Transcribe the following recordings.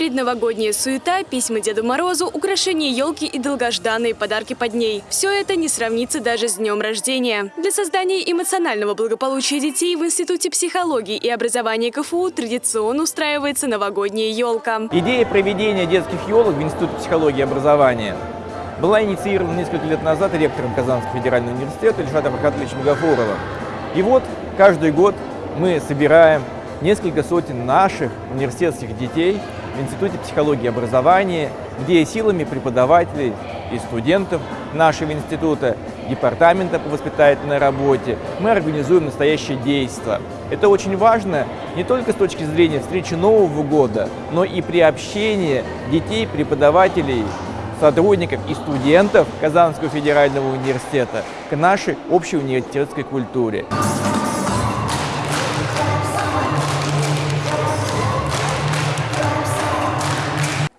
Предновогодняя суета, письма Деду Морозу, украшения елки и долгожданные подарки под ней. Все это не сравнится даже с днем рождения. Для создания эмоционального благополучия детей в Институте психологии и образования КФУ традиционно устраивается новогодняя елка. Идея проведения детских елок в Институте психологии и образования была инициирована несколько лет назад ректором Казанского федерального университета Ильшатом Аркадьевичем Гафуровым. И вот каждый год мы собираем несколько сотен наших университетских детей в Институте психологии и образования, где силами преподавателей и студентов нашего института, департамента по воспитательной работе, мы организуем настоящее действие. Это очень важно не только с точки зрения встречи Нового года, но и при общении детей, преподавателей, сотрудников и студентов Казанского федерального университета к нашей общей университетской культуре.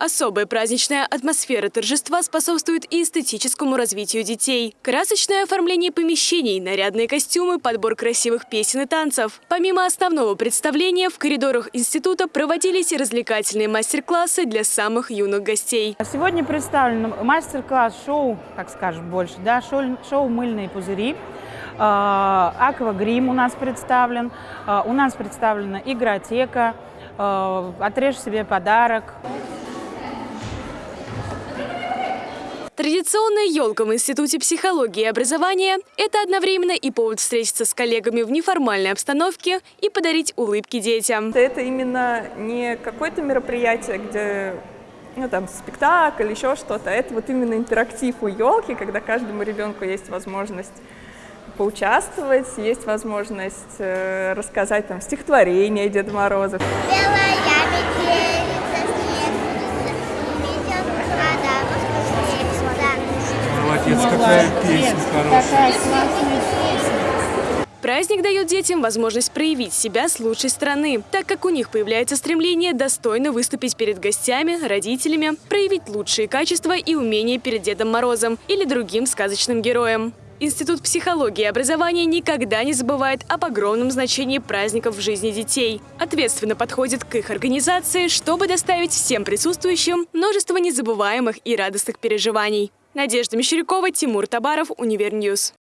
Особая праздничная атмосфера торжества способствует и эстетическому развитию детей. Красочное оформление помещений, нарядные костюмы, подбор красивых песен и танцев. Помимо основного представления, в коридорах института проводились и развлекательные мастер-классы для самых юных гостей. Сегодня представлен мастер-класс шоу, так скажем больше, да, шоу, шоу «Мыльные пузыри». А, Аквагрим у нас представлен, а, у нас представлена игротека, а, отрежь себе подарок. Традиционная елка в Институте психологии и образования – это одновременно и повод встретиться с коллегами в неформальной обстановке и подарить улыбки детям. Это именно не какое-то мероприятие, где ну, там, спектакль, еще что-то. Это вот именно интерактив у елки, когда каждому ребенку есть возможность поучаствовать, есть возможность э, рассказать там стихотворение Деда Мороза. Белая какая песня хорошая. Праздник дает детям возможность проявить себя с лучшей стороны, так как у них появляется стремление достойно выступить перед гостями, родителями, проявить лучшие качества и умения перед Дедом Морозом или другим сказочным героем. Институт психологии и образования никогда не забывает об огромном значении праздников в жизни детей. Ответственно подходит к их организации, чтобы доставить всем присутствующим множество незабываемых и радостных переживаний. Надежда Мещерякова, Тимур Табаров, Универ News.